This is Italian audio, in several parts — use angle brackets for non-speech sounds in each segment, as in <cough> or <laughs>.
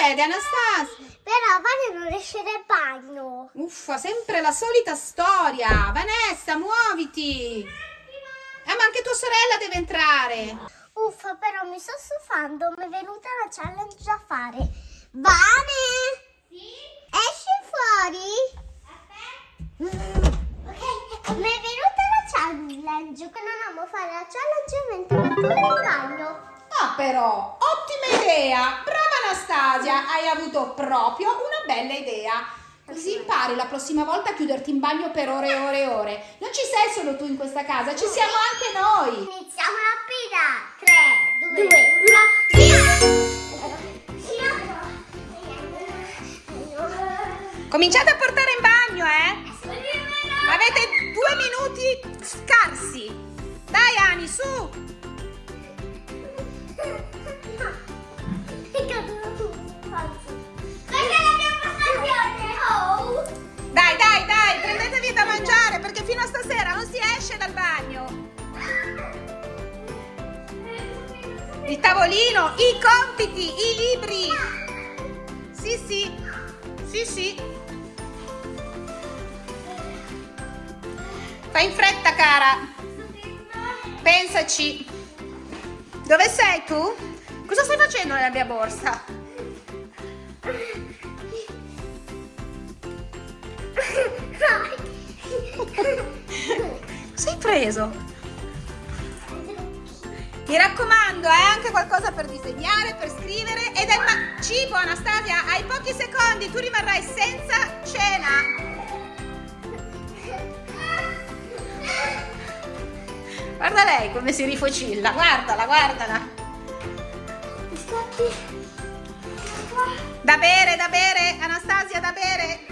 succede, Anastasia? Però Vane non esce dal bagno. Uffa, sempre la solita storia. Vanessa, muoviti. Ah, ma anche tua sorella deve entrare. Uffa, però mi sto stufando. Mi è venuta la challenge da fare. Vane! Sì? Esci fuori? Aspetta. Ok, mi è venuta la challenge. Che non amo fare la challenge mentre metto in bagno. Ah, però, ottima idea. Brava Anastasia, hai avuto proprio una bella idea. Così impari la prossima volta a chiuderti in bagno per ore e ore e ore. Non ci sei solo tu in questa casa, ci siamo anche noi. Iniziamo la pila. 3, 2, 1, Cominciate a portare in bagno, eh? Avete due minuti scarsi. Dai, Ani, su. Il tavolino, i compiti, i libri. Sì, sì. Sì, sì. Fai in fretta, cara. Pensaci. Dove sei tu? Cosa stai facendo nella mia borsa? Sei preso? Mi raccomando, è anche qualcosa per disegnare, per scrivere ed è ma- cibo, Anastasia. Hai pochi secondi, tu rimarrai senza cena. Guarda lei come si rifocilla, guardala, guardala. Da bere, da bere, Anastasia, da bere.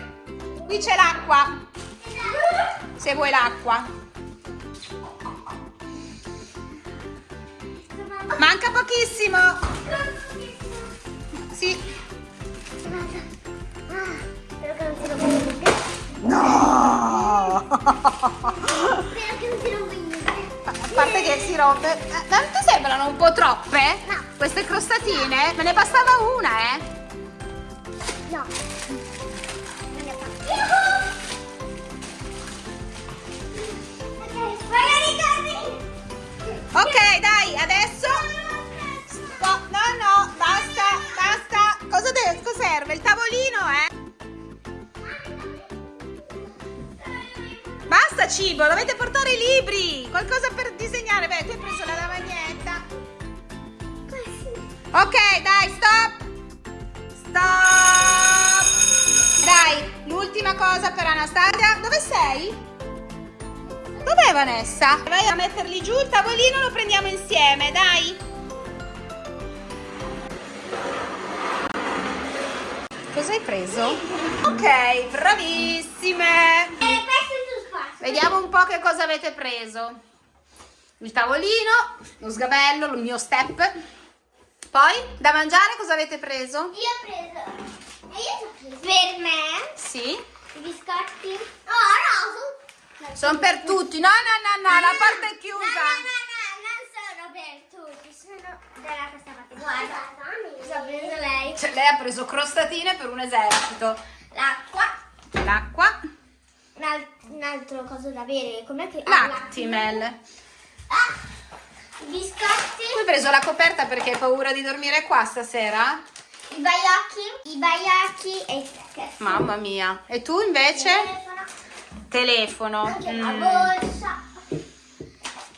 Qui c'è l'acqua, se vuoi l'acqua. Manca pochissimo. Sì. Spero che non si rompa niente. No! Spero che non si rompa niente. A parte che si rompe. Eh, Non ti sembrano un po' troppe? No. Queste crostatine? Me ne bastava una, eh? No. Vanessa? Vai a metterli giù, il tavolino lo prendiamo insieme, dai. Cosa hai preso? Ok, bravissime. E spazio. Vediamo un po' che cosa avete preso. Il tavolino, lo sgabello, il mio step. Poi, da mangiare cosa avete preso? Io ho preso. E io ho preso. Per me. Sì. I biscotti. Oh. Sono per tutti. No, no, no, no, la porta è No, chiusa. no, no, non sono per tutti, sono dalla questa parte. Guarda, ha preso lei? Cioè, lei ha preso crostatine per un esercito. L'acqua. L'acqua. Un, al- un altro coso da bere. Com'è che... ah, Lactimel. Ah, i biscotti. Tu hai preso la coperta perché hai paura di dormire qua stasera? I baiocchi. I baiocchi e i sticker. Mamma mia. E tu invece? Telefono. Anche la Mm. borsa.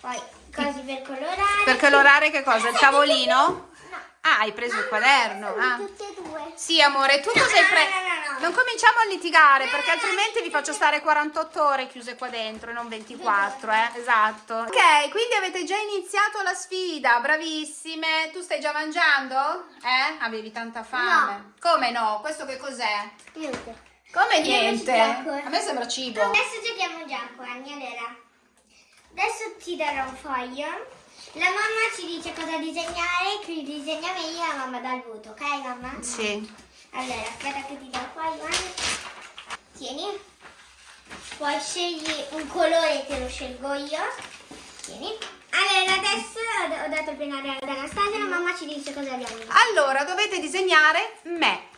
Poi cosi per colorare. Per colorare che cosa? Il tavolino? No. Ah, hai preso il quaderno. Sono Ah. tutte e due. Sì, amore, tu cosa hai preso? no, no, no. Non cominciamo a litigare perché altrimenti vi faccio stare 48 ore chiuse qua dentro e non 24, eh? Esatto. Ok, quindi avete già iniziato la sfida, bravissime. Tu stai già mangiando? Eh? Avevi tanta fame? Come no? Questo che cos'è? Niente. Come Io niente? A me sembra cibo. Adesso giochiamo un gioco, Anni, allora. Adesso ti darò un foglio. La mamma ci dice cosa disegnare, chi disegna meglio la mamma dà il voto, ok mamma? Sì. Allora, aspetta che ti do il foglio, Anni. Tieni. Poi scegli un colore, te lo scelgo io. Tieni. Allora, adesso ho dato il pennarello ad Anastasia, la mamma ci dice cosa abbiamo. Allora, dovete disegnare me.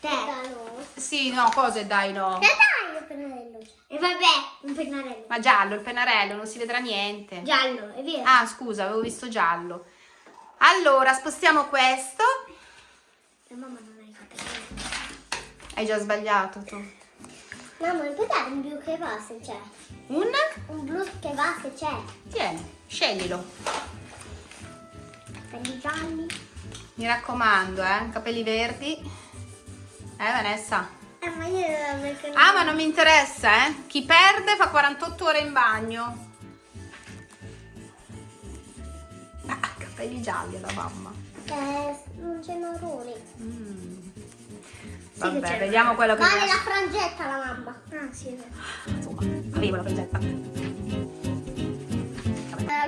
Te. Sì, no, cose dai no. Te dai il pennarello. E vabbè, un pennarello. Ma giallo, il pennarello, non si vedrà niente. Giallo, è vero. Ah, scusa, avevo visto giallo. Allora, spostiamo questo. La mamma non fatta niente. Hai già sbagliato tu. Mamma, puoi dare un blu che va se c'è? Un? Un blu che va se c'è. Tieni, sceglilo. Quelli gialli. Mi raccomando, eh, capelli verdi. Eh, Vanessa? Eh, ma io perché Ah, ma non mi interessa, eh. Chi perde fa 48 ore in bagno. Ah, capelli gialli alla mamma. Eh, non c'è marroni. Mm. Sì Vabbè, c'è. vediamo quello che Vale piace. la frangetta la mamma. Ah, sì. Insomma, avevo la frangetta.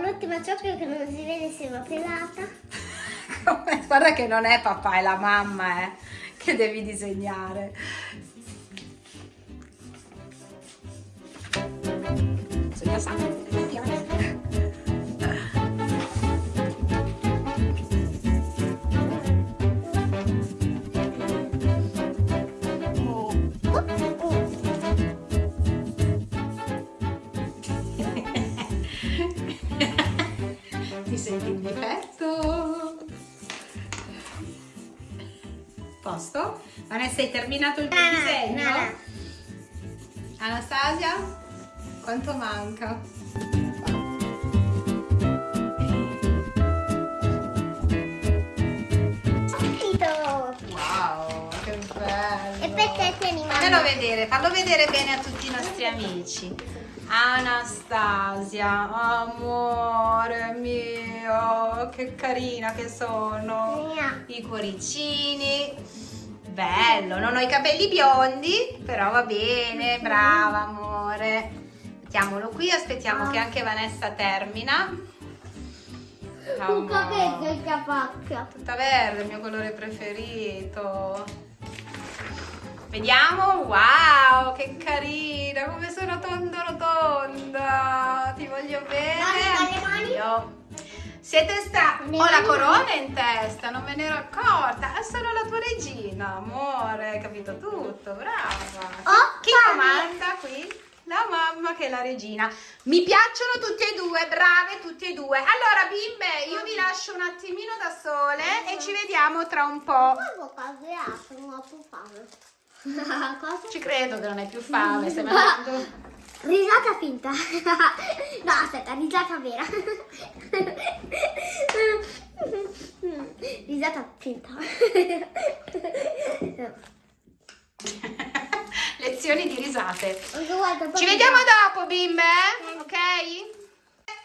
L'ultima ciocca che non si vede se va pelata. Guarda che non è papà, è la mamma, eh, che devi disegnare. <laughs> Ti senti in difetto? Posto? Vanessa, hai terminato il tuo No, no, disegno? no, no. Anastasia? Quanto manca? Wow, che bello! E perché tieni Fammelo mamma? vedere, fallo vedere bene a tutti i nostri amici. Anastasia, amore mio, che carina che sono. Mia. I cuoricini. Bello, non ho i capelli biondi, però va bene, brava amore. Mettiamolo qui, aspettiamo che anche Vanessa termina. Amore. capello il capacchio. Tutta verde, il mio colore preferito. Vediamo, wow, che carina, come sono tonda rotonda. Ti voglio bene. Anch'io. Siete. Ne Ho la corona in testa, non me ne ero accorta. È solo la tua regina, amore, hai capito tutto, brava. Oh, Chi comanda qui? La mamma che è la regina. Mi piacciono tutte e due, brave tutte e due. Allora, bimbe, io vi lascio un attimino da sole e ci vediamo tra un po'. <laughs> Cosa? Ci credo che non hai più fame, stai <laughs> mangiando. Risata finta. <laughs> No, aspetta, risata vera. Risata finta. Lezioni di risate. Guarda, Ci vediamo dopo, bimbe, ok?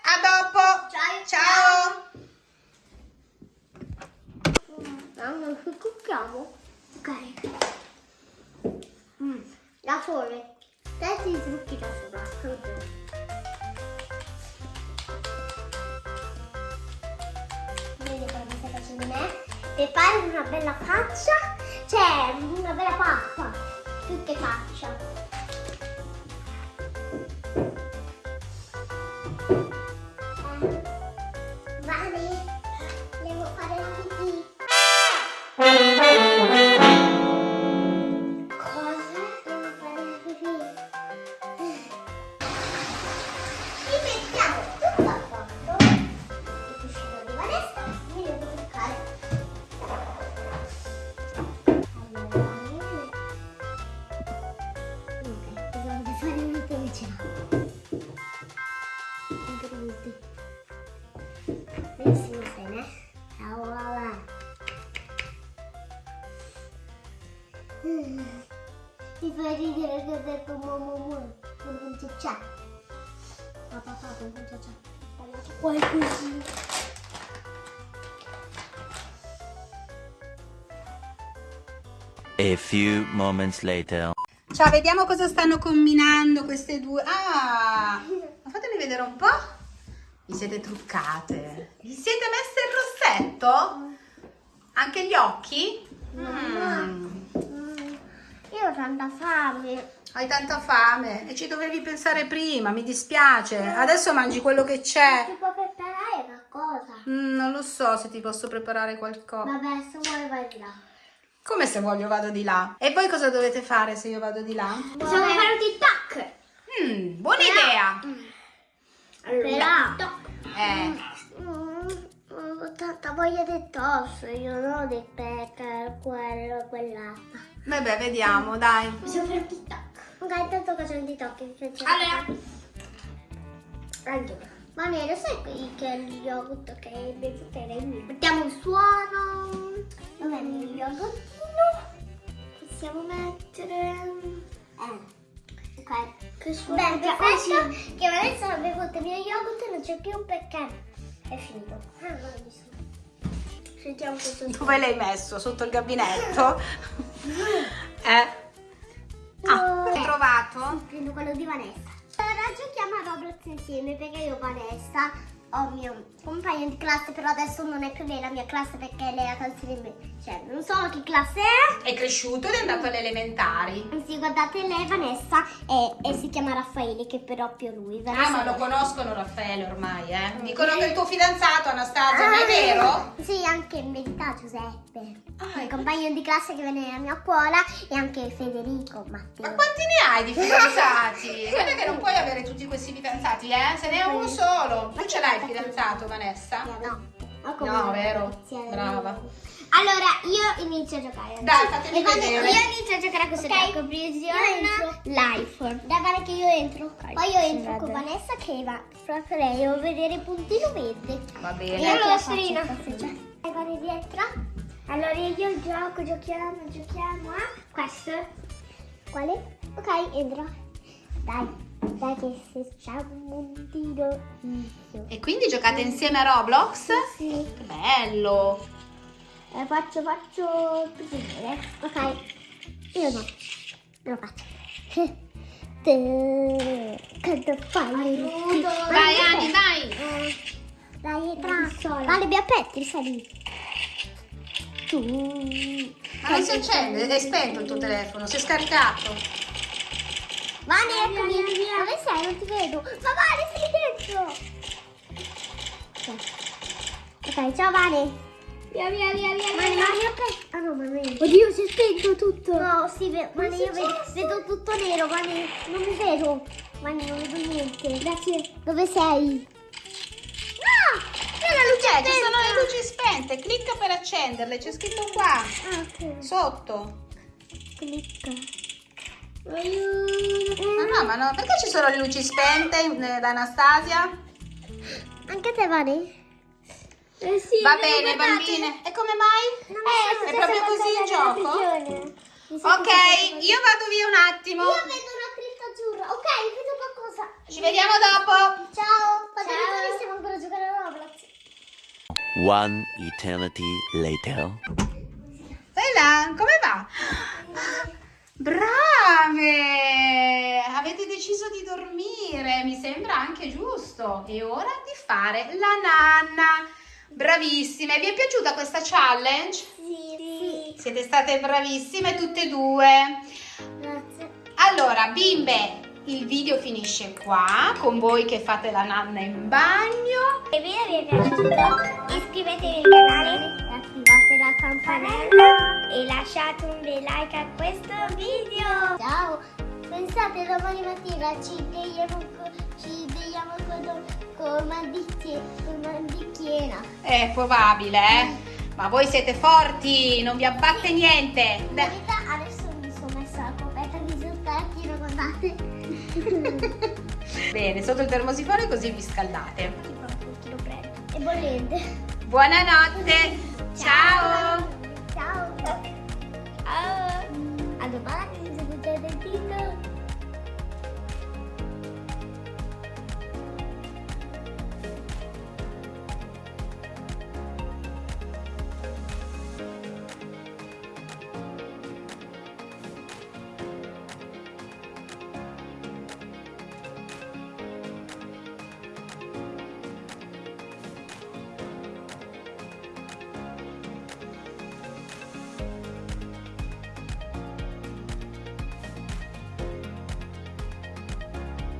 A dopo. Ciao. Ciao. Mamma, cucchiamo? Ok. Da sole. Te ti trucchi da sola. Me? Per fare una bella faccia, cioè una bella pappa, più che faccia. Mi fai ridere che ho detto mamma mamma, non c'è c'è. Ma papà non c'è c'è. Parlato qualcosina. A few moments later. Ciao, vediamo cosa stanno combinando queste due. Ah, ma fatemi vedere un po'. Vi siete truccate? Vi siete messe il rossetto? Anche gli occhi? Mm. Mm, Io ho tanta fame. Hai tanta fame e ci dovevi pensare prima, mi dispiace. Adesso mangi quello che c'è. Si può preparare qualcosa. Mm, non lo so se ti posso preparare qualcosa. Vabbè, se vuoi vai di là. Come se voglio vado di là? E voi cosa dovete fare se io vado di là? Possiamo fare un TikTok. Mm, buona idea! Però... Eh, Mm, ho tanta voglia di tosse, io non di pecca, quello, quell'altro. Vabbè, vediamo, dai. Possiamo fare un TikTok. Ok, intanto faccio un TikTok. Allora. Allora. Ma nero, sai qui che è lo yogurt che è bevuto Mettiamo un suono. Dov'è il mio yogurtino? Possiamo mettere... Eh. Ok. Che suono Beh, perfetto. Che adesso ho bevuto il mio yogurt e non c'è più perché è finito. Ah, non l'ho visto. Sentiamo questo Dove l'hai messo? Sotto il gabinetto? <laughs> eh? Ah, hai trovato? Prendo quello di Vanessa. Ora giochiamo a Roblox insieme perché io Vanessa ho il mio compagno di classe, però adesso non è più lei la mia classe perché lei ha trasferimento. Cioè, non so che classe è. È cresciuto ed è andato alle elementari. Sì, guardate, lei è Vanessa e, e si chiama Raffaele, che però è più lui. Ah, Vanessa ma lo è- conoscono Raffaele ormai, eh? Dicono che è il tuo fidanzato, Anastasia, ma è Ah, vero? Sì, anche in verità Giuseppe. Ah, il compagno di classe che viene nella mia scuola e anche Federico, Matteo. Ma quanti ne hai di fidanzati? Guarda che non puoi avere tutti questi fidanzati, eh? Se ne è uno solo. Tu ce l'hai il fidanzato, Vanessa? No. No, vero? garanzia. Brava. Allora, io inizio a giocare. Dai, fatemi E quando vedere. Io inizio a giocare a questo gioco. Prisione Life. Dai, guarda che io entro. Poi io entro con Vanessa che va proprio lei. Devo vedere il puntino verde. Va E bene. io la serina. Dai, guarda dietro. Allora io gioco, giochiamo, giochiamo a questo. Quale? Ok, entro. Dai, dai che se facciamo un. Inizio. E quindi giocate insieme a Roblox? Sì. Che bello! Eh, faccio, faccio bene. Ok. Io no. Non lo faccio. <laughs> Che fai? Vai, Ani, vai! Eh, Dai, entra. Vale, mi aspetti, sali. Tu. Ma non si accende, è spento il tuo telefono, si è scaricato. Vale, eccomi. Dove sei? Non ti vedo. Ma Vale, sei dentro. Ok, Ok, ciao Vale. Via, via, via, via. Vale, ma io ok. Ah no, è. Oddio, si è spento tutto. No, sì, Vale, io vedo, vedo tutto nero, Vale. Non mi vedo. Vale, non vedo niente. Grazie. Dove sei? No! Luce ci sono le luci spente, clicca per accenderle, c'è scritto qua, Ah, ok. sotto. Clicca. Ma no, ma no, perché ci sono le luci spente eh, da Anastasia? Anche te, Vale? Eh sì, Va bene, bambine. E come mai? Eh, È proprio così il gioco? Ok, io vado via un attimo. Io vedo una cripta azzurra. Ok, vedo qualcosa. Ci vediamo dopo. Ciao. Che bellissimo ancora giocare a Roblox. One eternity later. Là, come va? Brave! Avete deciso di dormire, mi sembra anche giusto. È ora di fare la nanna. Bravissime, vi è piaciuta questa challenge? Sì. Siete state bravissime tutte e due. Grazie. Allora, bimbe, il video finisce qua con voi che fate la nanna in bagno. Se il video vi è piaciuto iscrivetevi al canale, la campanella e lasciate un bel like a questo video. Ciao! Pensate domani mattina ci vediamo, co- ci vediamo con, con bicchiera. È probabile, eh? Ma voi siete forti, non vi abbatte niente. In verità adesso mi sono messa la coperta di zucchetti, guardate. <laughs> Bene, sotto il termosifone così vi scaldate. Tipo un pochino freddo. E bollente. Buonanotte. Ciao. Ciao. Ciao. A domani.